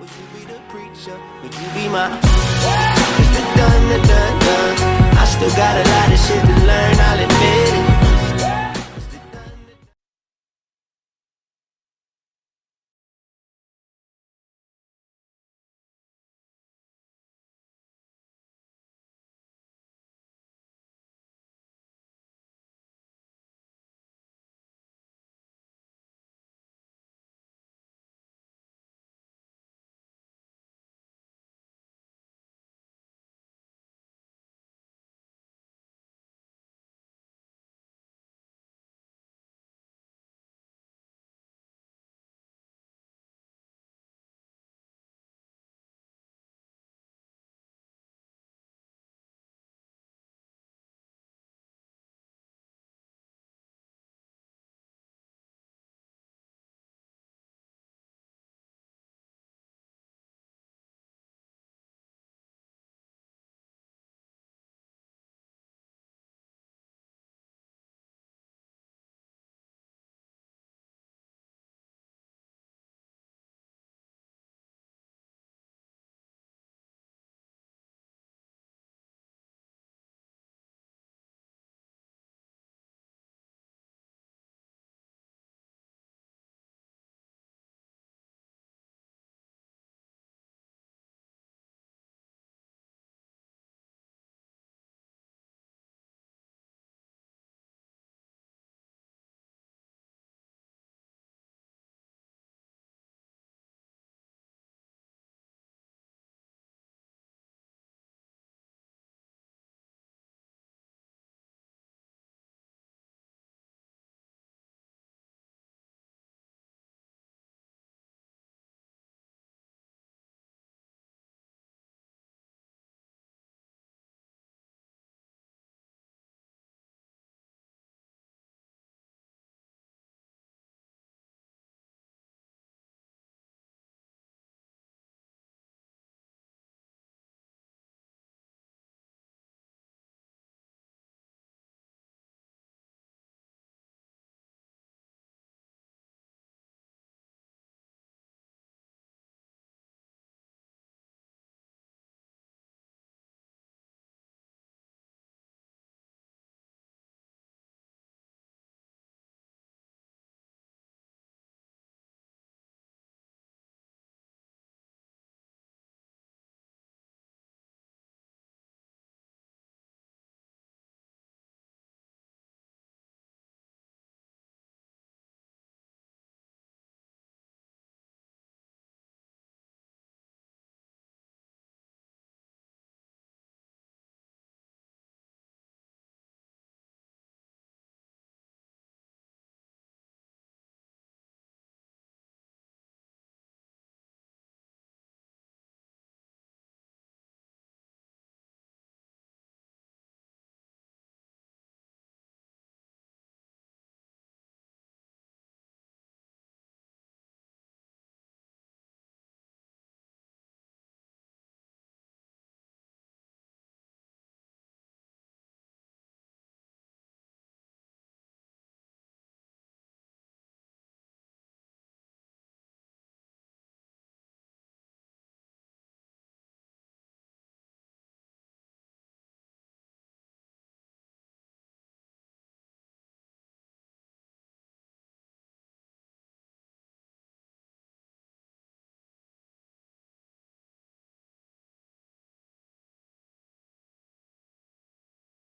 Would you be the preacher? Would you be my? It's the done, the done, done. I still got a lot of shit to learn, I'll admit.